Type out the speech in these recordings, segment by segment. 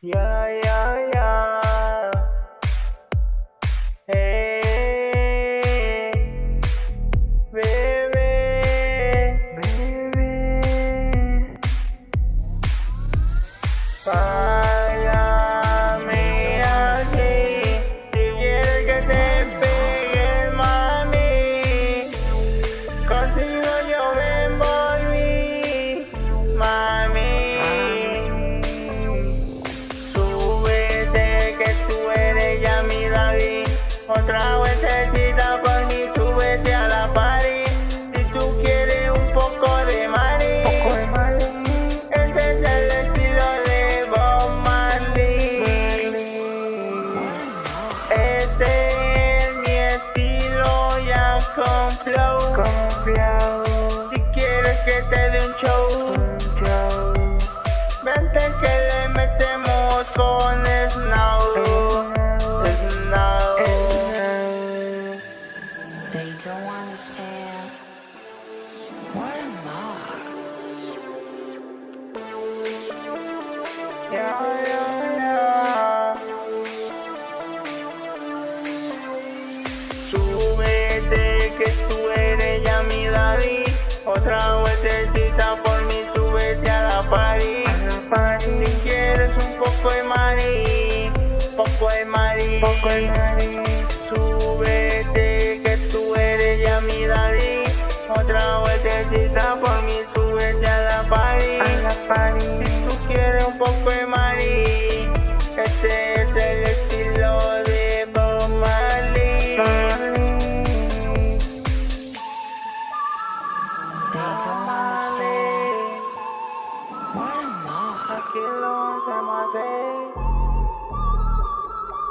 Ya, ya, ya. Hey, bebé, bebé. Págame Otra vueltecita por mí, súbete a la party. Si tú quieres un poco de mari, ese es el estilo de Bob Marley. Este es mi estilo ya con flow. Si quieres que te dé un show, vente que le metemos con Snow. Súbete que tú eres ya mi daddy. Otra vueltecita por mí, súbete a la party. Si quieres un poco de mari, poco de mari. I? Aquí lo hacemos así.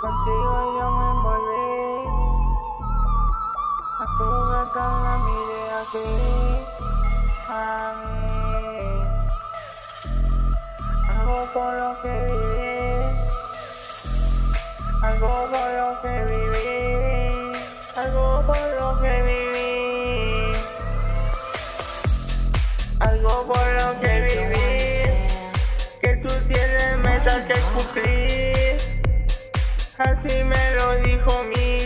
Contigo yo me envolví. A tu gata la miré así. A mí. Algo por lo que viví. Algo por lo que viví. Algo por lo que viví. Que cumplir. Así me lo dijo mi